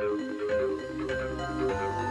Música